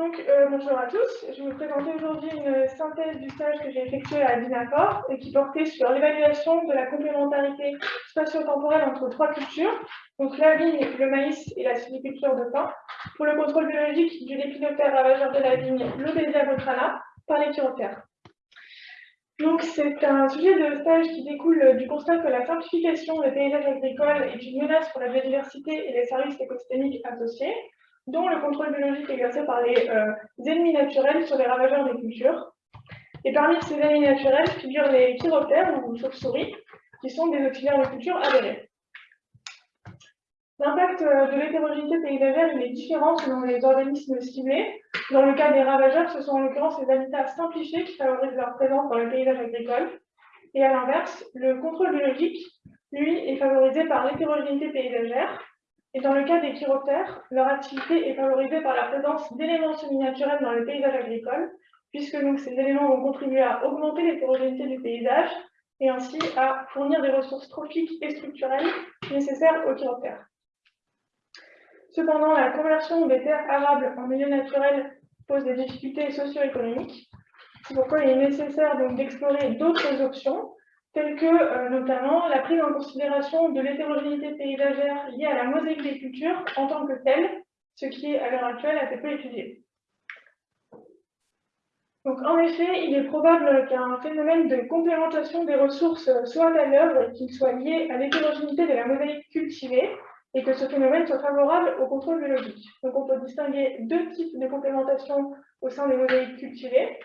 Donc, euh, bonjour à tous. Je vais vous présenter aujourd'hui une synthèse du stage que j'ai effectué à Dinafor et qui portait sur l'évaluation de la complémentarité spatio-temporelle entre trois cultures, donc la vigne, le maïs et la sylviculture de pain, pour le contrôle biologique du lépidoptère ravageur de la vigne, l'Obesia botrana, par les chiroptères. Donc, c'est un sujet de stage qui découle du constat que la simplification des paysages agricoles est une menace pour la biodiversité et les services écosystémiques associés, dont le contrôle biologique exercé par les euh, ennemis naturels sur les ravageurs des cultures. Et parmi ces ennemis naturels figurent les chiroptères ou chauves-souris, qui sont des auxiliaires de culture avérés. L'impact euh, de l'hétérogénéité paysagère est différent selon les organismes ciblés. Dans le cas des ravageurs, ce sont en l'occurrence les habitats simplifiés qui favorisent leur présence dans le paysage agricole. Et à l'inverse, le contrôle biologique, lui, est favorisé par l'hétérogénéité paysagère, et dans le cas des chiroptères, leur activité est favorisée par la présence d'éléments semi-naturels dans le paysage agricole, puisque ces éléments vont contribuer à augmenter l'hétérogénéité du paysage et ainsi à fournir des ressources trophiques et structurelles nécessaires aux chiroptères. Cependant, la conversion des terres arables en milieu naturel pose des difficultés socio-économiques. C'est pourquoi il est nécessaire d'explorer d'autres options telles que euh, notamment la prise en considération de l'hétérogénéité paysagère liée à la mosaïque des cultures en tant que telle, ce qui est à l'heure actuelle assez peu étudié. Donc, en effet, il est probable qu'un phénomène de complémentation des ressources soit à l'œuvre, qu'il soit lié à l'hétérogénéité de la mosaïque cultivée, et que ce phénomène soit favorable au contrôle biologique. Donc, on peut distinguer deux types de complémentation au sein des mosaïques cultivées.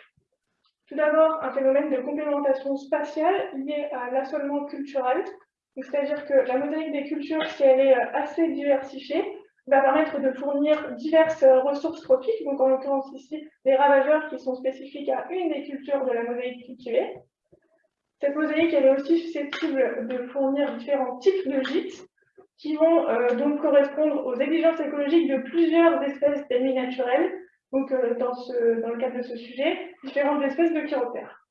Tout d'abord, un phénomène de complémentation spatiale lié à l'assolement culturel, c'est-à-dire que la mosaïque des cultures, si elle est euh, assez diversifiée, va permettre de fournir diverses euh, ressources trophiques, donc en l'occurrence ici, des ravageurs qui sont spécifiques à une des cultures de la mosaïque cultivée. Cette mosaïque, elle est aussi susceptible de fournir différents types de gîtes qui vont euh, donc correspondre aux exigences écologiques de plusieurs espèces d'ennemis naturels, euh, dans, le cadre de ce sujet, différentes espèces de chiroptères.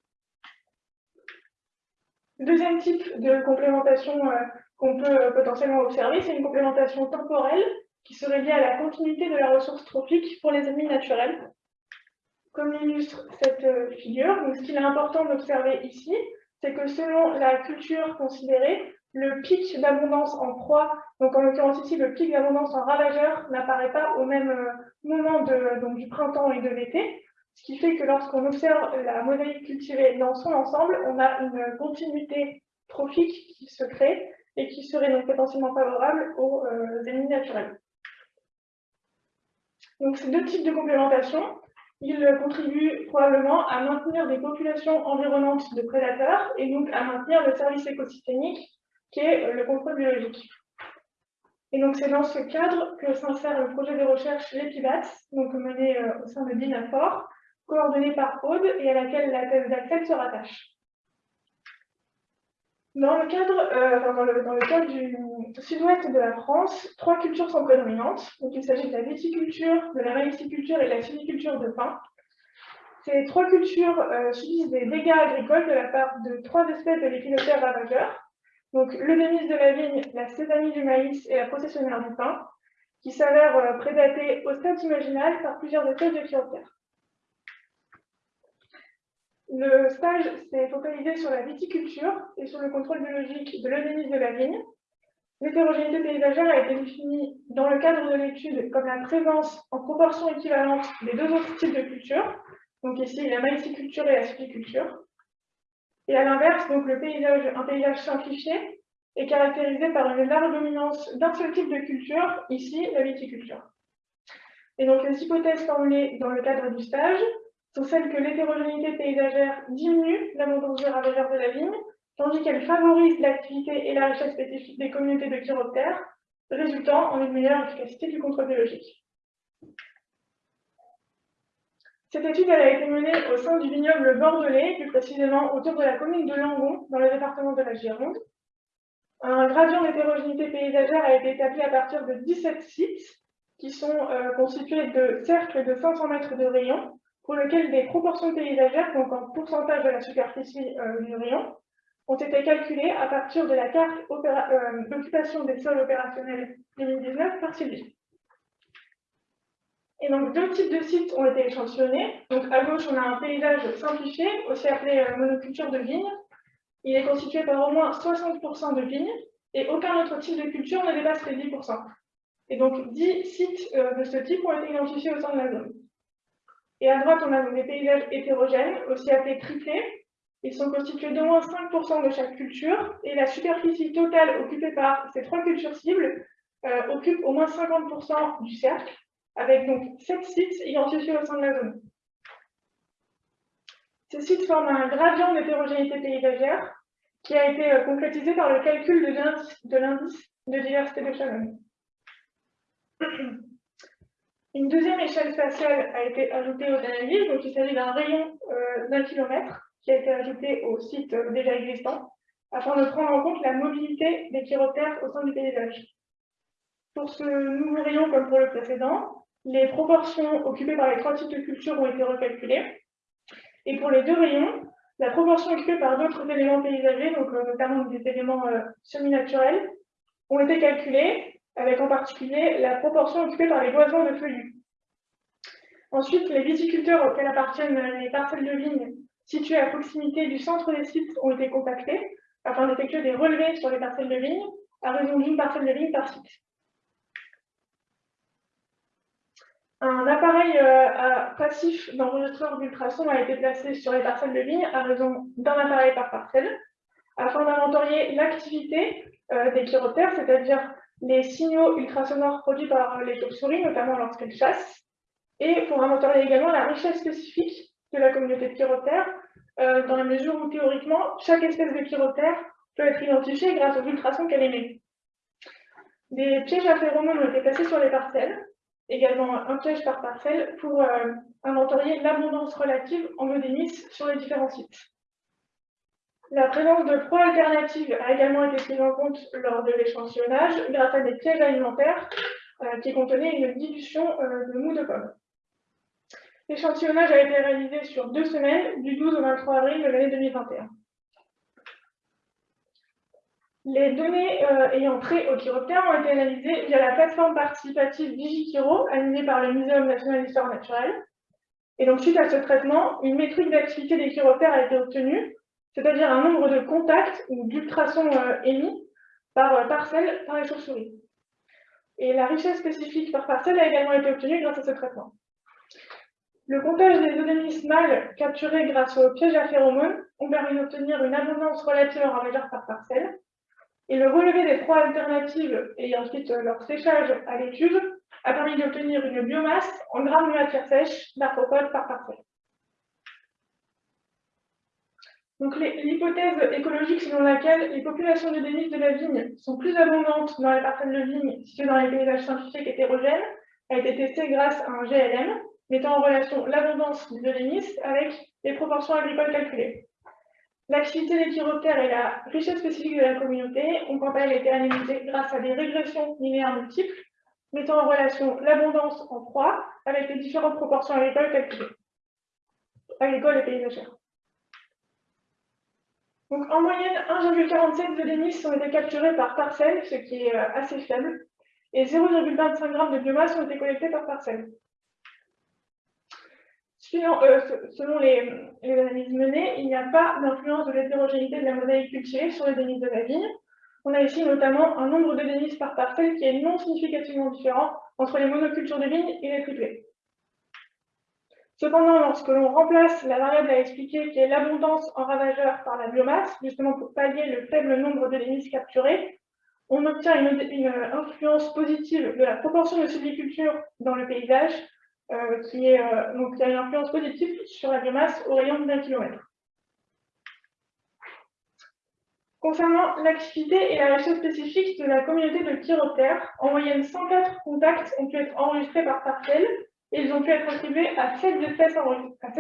Deuxième type de complémentation euh, qu'on peut euh, potentiellement observer, c'est une complémentation temporelle qui serait liée à la continuité de la ressource trophique pour les ennemis naturels. Comme l'illustre cette figure, donc ce qu'il est important d'observer ici, c'est que selon la culture considérée, le pic d'abondance en proie, donc en l'occurrence ici le pic d'abondance en ravageur, n'apparaît pas au même euh, moment de, donc, du printemps et de l'été, ce qui fait que lorsqu'on observe la mosaïque cultivée dans son ensemble, on a une continuité trophique qui se crée et qui serait donc potentiellement favorable aux euh, ennemis naturels. Donc ces deux types de complémentation, ils contribuent probablement à maintenir des populations environnantes de prédateurs et donc à maintenir le service écosystémique qui est le contrôle biologique. Et donc, c'est dans ce cadre que s'insère le projet de recherche l'EPIBAT, donc mené euh, au sein de DINAFOR, coordonné par Aude et à laquelle la thèse d'Axel se rattache. Dans le cadre, euh, dans, le, cadre du sud-ouest de la France, trois cultures sont prédominantes. Donc, il s'agit de la viticulture, de la maïsiculture et de la sylviculture de pain. Ces trois cultures euh, subissent des dégâts agricoles de la part de trois espèces de l'épinoptère ravageur, donc, le démis de la vigne, la sésamie du maïs et la processionnaire du pain, qui s'avèrent euh, prédatés au stade imaginal par plusieurs espèces de chiroptères. Le stage s'est focalisé sur la viticulture et sur le contrôle biologique de l'eudémie de la vigne. L'hétérogénéité paysagère a été définie dans le cadre de l'étude comme la présence en proportion équivalente des deux autres types de cultures, donc ici la maïsiculture et la sylviculture. Et à l'inverse, donc le paysage, un paysage simplifié est caractérisé par une large dominance d'un seul type de culture, ici la viticulture. Et donc les hypothèses formulées dans le cadre du stage sont celles que l'hétérogénéité paysagère diminue l'abondance des ravageurs de la vigne, tandis qu'elle favorise l'activité et la richesse spécifique des communautés de chiroptères, résultant en une meilleure efficacité du contrôle biologique. Cette étude a été menée au sein du vignoble bordelais, plus précisément autour de la commune de Langon, dans le département de la Gironde. Un gradient d'hétérogénéité paysagère a été établi à partir de 17 sites qui sont euh, constitués de cercles de 500 mètres de rayon, pour lesquels des proportions paysagères, donc en pourcentage de la superficie euh, du rayon, ont été calculées à partir de la carte euh, d'occupation des sols opérationnels 2019 par Sylvie. Et donc, deux types de sites ont été échantillonnés. Donc, à gauche, on a un paysage simplifié, aussi appelé euh, monoculture de vigne. Il est constitué par au moins 60% de vignes et aucun autre type de culture ne dépasse les 10%. Et donc, 10 sites euh, de ce type ont été identifiés au sein de la zone. Et à droite, on a des paysages hétérogènes, aussi appelés triplés. Ils sont constitués d'au moins 5% de chaque culture et la superficie totale occupée par ces trois cultures cibles euh, occupe au moins 50% du cercle, avec donc 7 sites identifiés au sein de la zone. Ces sites forment un gradient d'hétérogénéité paysagère qui a été euh, concrétisé par le calcul de l'indice de diversité de Shannon. Une deuxième échelle spatiale a été ajoutée aux analyses, donc il s'agit d'un rayon euh, d'un kilomètre qui a été ajouté au site euh, déjà existant, afin de prendre en compte la mobilité des chiroptères au sein du paysage. Pour ce nouveau rayon, comme pour le précédent, les proportions occupées par les trois types de cultures ont été recalculées. Et pour les deux rayons, la proportion occupée par d'autres éléments paysagers, donc euh, notamment des éléments semi-naturels, ont été calculées avec en particulier la proportion occupée par les boisements de feuillus. Ensuite, les viticulteurs auxquels appartiennent les parcelles de vignes situées à proximité du centre des sites ont été contactés afin d'effectuer des relevés sur les parcelles de vignes à raison d'une parcelle de vigne par site. Un appareil euh, passif d'enregistreur d'ultrasons a été placé sur les parcelles de vignes à raison d'un appareil par parcelle afin d'inventorier l'activité euh, des chiroptères, c'est-à-dire les signaux ultrasonores produits par les chauves-souris, notamment lorsqu'elles chassent, et pour inventorier également la richesse spécifique de la communauté de euh, dans la mesure où théoriquement, chaque espèce de chiroptère peut être identifiée grâce aux ultrasons qu'elle émet. Des pièges à phéromones ont été placés sur les parcelles, également un piège par parcelle, pour euh, inventorier l'abondance relative en modénis sur les différents sites. La présence de proies alternatives a également été prise en compte lors de l'échantillonnage grâce à des pièges alimentaires euh, qui contenaient une dilution euh, de mou de pomme. L'échantillonnage a été réalisé sur deux semaines, du 12 au 23 avril de l'année 2021. Les données euh, ayant trait au chiroptère ont été analysées via la plateforme participative DigiChiro, animée par le Muséum national d'histoire naturelle. Et donc, suite à ce traitement, une métrique d'activité des chiroptères a été obtenue c'est-à-dire un nombre de contacts ou d'ultrasons euh, émis par euh, parcelle par les chauves-souris. Et la richesse spécifique par parcelle a également été obtenue grâce à ce traitement. Le comptage des odémis mâles capturés grâce au piège à phéromones ont permis d'obtenir une abondance relative en ravageurs par parcelle. Et le relevé des proies alternatives et ensuite leur séchage à l'étude a permis d'obtenir une biomasse en grammes de matière sèche d'arthropodes par parcelle. Donc l'hypothèse écologique selon laquelle les populations de dénis de la vigne sont plus abondantes dans les parcelles de vigne situées dans les paysages scientifiques hétérogènes a été testée grâce à un GLM mettant en relation l'abondance de dénis avec les proportions agricoles calculées. L'activité des chiroptères et la richesse spécifique de la communauté ont quant à elles été analysées grâce à des régressions linéaires multiples mettant en relation l'abondance en proie avec les différentes proportions agricoles calculées, agricoles et paysagères. Donc, en moyenne, 1,47 de dénis ont été capturés par parcelle, ce qui est euh, assez faible, et 0,25 g de biomasse ont été collectés par parcelle. Euh, selon les, analyses menées, il n'y a pas d'influence de l'hétérogénéité de la mosaïque cultivée sur les dénis de la vigne. On a ici notamment un nombre de dénis par parcelle qui est non significativement différent entre les monocultures de vigne et les triplés. Cependant, lorsque l'on remplace la variable à expliquer qui est l'abondance en ravageurs par la biomasse, justement pour pallier le faible nombre de délices capturées, on obtient une, influence positive de la proportion de sylviculture dans le paysage, euh, qui euh, il a une influence positive sur la biomasse au rayon d'un kilomètre. Concernant l'activité et la richesse spécifique de la communauté de chiroptères, en moyenne 104 contacts ont pu être enregistrés par parcelle, ils ont pu être attribués à 7 espèces, à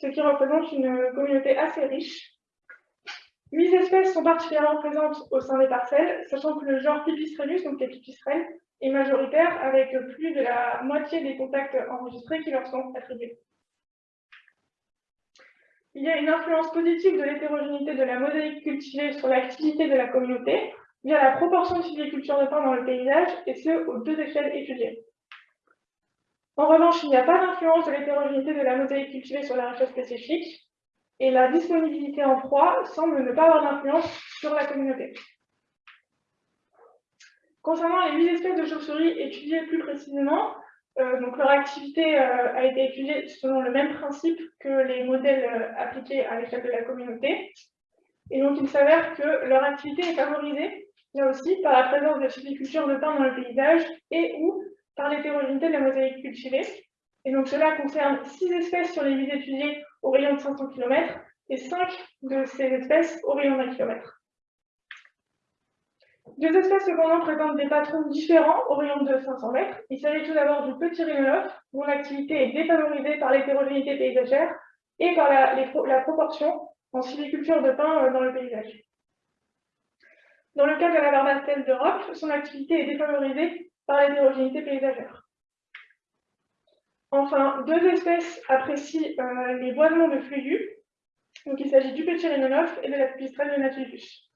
ce qui représente une communauté assez riche. 8 espèces sont particulièrement présentes au sein des parcelles, sachant que le genre Pipistrellus, donc les pipistrelles, est majoritaire avec plus de la moitié des contacts enregistrés qui leur sont attribués. Il y a une influence positive de l'hétérogénéité de la mosaïque cultivée sur l'activité de la communauté via la proportion de sylviculture de pain dans le paysage, et ce, aux deux échelles étudiées. En revanche, il n'y a pas d'influence de l'hétérogénéité de la mosaïque cultivée sur la richesse spécifique, et la disponibilité en proie semble ne pas avoir d'influence sur la communauté. Concernant les huit espèces de chauves-souris étudiées plus précisément, euh, donc leur activité euh, a été étudiée selon le même principe que les modèles euh, appliqués à l'échelle de la communauté. Et donc il s'avère que leur activité est favorisée, là aussi, par la présence de sylviculture de pin dans le paysage et ou par l'hétérogénéité de la mosaïque cultivée. Et donc cela concerne six espèces sur les huit étudiées au rayon de 500 km et cinq de ces espèces au rayon d'un kilomètre. Deux espèces cependant présentent des patrons différents au rayon de 500 mètres. Il s'agit tout d'abord du petit rhinolophe, dont l'activité est défavorisée par l'hétérogénéité paysagère et par la, proportion en sylviculture de pin euh, dans le paysage. Dans le cas de la barbastelle d'Europe, son activité est défavorisée par l'hétérogénéité paysagère. Enfin, deux espèces apprécient euh, les boisements de feuillus. Donc, il s'agit du petit rhinolophe et de la pipistrelle de Natulus.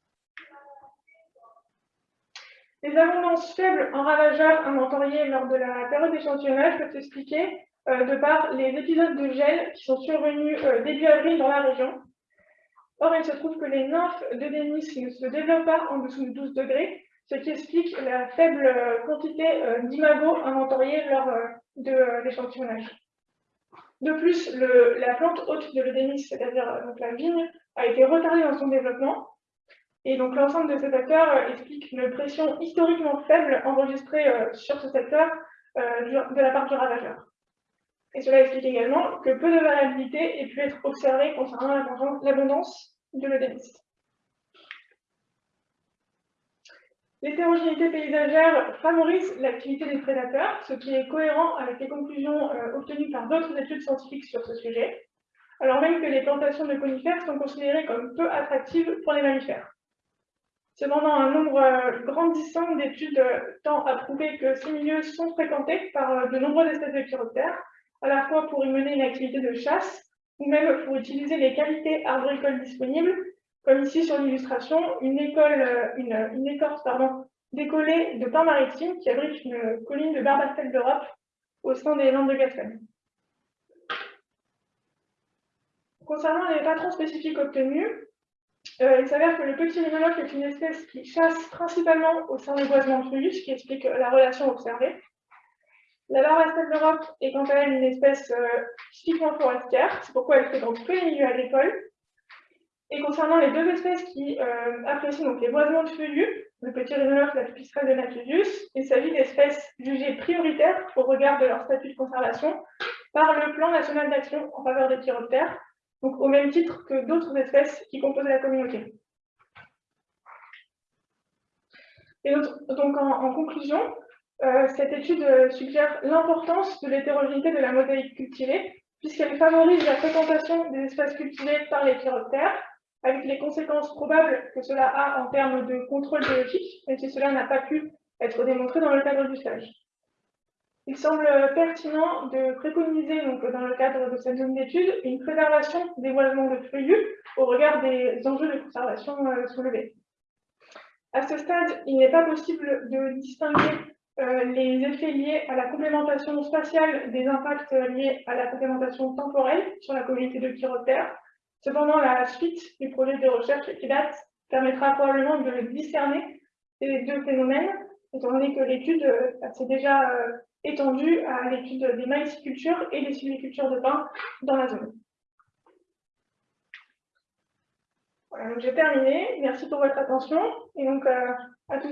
Les abondances faibles en ravageurs inventoriés lors de la période d'échantillonnage peuvent s'expliquer euh, de par les épisodes de gel qui sont survenus euh, début avril dans la région. Or, il se trouve que les nymphes de Denis ne se développent pas en dessous de 12 degrés, ce qui explique la faible euh, quantité d'imagos inventoriés lors de l'échantillonnage. De plus, la plante haute de l'Eudémis, c'est-à-dire la vigne, a été retardée dans son développement, et donc l'ensemble de ces facteurs euh, explique une pression historiquement faible enregistrée euh, sur ce secteur euh, de la part du ravageur. Et cela explique également que peu de variabilité ait pu être observée concernant l'abondance de l'œdémis. L'hétérogénéité paysagère favorise l'activité des prédateurs, ce qui est cohérent avec les conclusions obtenues par d'autres études scientifiques sur ce sujet, alors même que les plantations de conifères sont considérées comme peu attractives pour les mammifères. Cependant, un nombre euh, grandissant d'études euh, tend à prouver que ces milieux sont fréquentés par euh, de nombreuses espèces de chiroptères, à la fois pour y mener une activité de chasse ou même pour utiliser les qualités arboricoles disponibles, comme ici sur l'illustration, une, une, écorce décollée de pin maritime qui abrite une colline de barbastelle d'Europe au sein des Landes de Gascogne. Concernant les patrons spécifiques obtenus, euh, il s'avère que le petit rhinolophe est une espèce qui chasse principalement au sein des boisements de ce qui explique la relation observée. La barbastelle d'Europe est quant à elle une espèce euh, typiquement forestière, c'est pourquoi elle fréquente tous les milieux agricoles. Et concernant les deux espèces qui euh, apprécient donc les boisements de feuillus, le petit rhinolophe et la pipistrelle de Natusius, il s'agit d'espèces jugées prioritaires au regard de leur statut de conservation par le plan national d'action en faveur des chiroptères, donc au même titre que d'autres espèces qui composent la communauté. Et donc, en, conclusion, euh, cette étude euh, suggère l'importance de l'hétérogénéité de la mosaïque cultivée, puisqu'elle favorise la fréquentation des espaces cultivés par les chiroptères, avec les conséquences probables que cela a en termes de contrôle biologique, même si cela n'a pas pu être démontré dans le cadre du stage. Il semble pertinent de préconiser, donc, dans le cadre de cette zone d'étude, une préservation des boisements de feuillus au regard des enjeux de conservation euh, soulevés. À ce stade, il n'est pas possible de distinguer euh, les effets liés à la complémentation spatiale des impacts liés à la complémentation temporelle sur la communauté de chiroptères. Cependant, la suite du projet de recherche qui permettra probablement de discerner ces deux phénomènes, étant donné que l'étude euh, s'est déjà étendue à l'étude des maïsicultures et des sylvicultures de pin dans la zone. Voilà, j'ai terminé. Merci pour votre attention. Et donc, euh, à tous